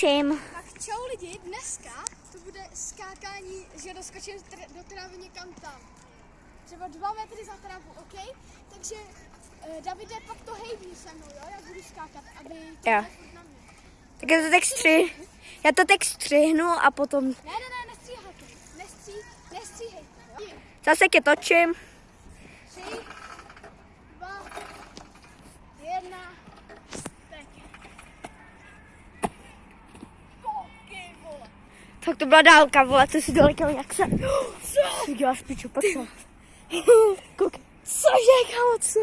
točím. Tak čau lidi, dneska to bude skákání, že doskočím do trávy někam tam. Třeba dva metry za trávu, OK? Takže uh, Davide, pak to hejbí se mnou, jo, jak budu skákat, aby to Jo. na mě. Tak já to tak stři... Já to tak střihnu a potom Ne, ne, ne, nestříhejte, nestří, nestříhejte, jo? zase tě točím. Tak to byla dálka, vole, co si dolekal, jak se... Co? Děláš piču, pojď se. Koukej. Cože, kámo, co?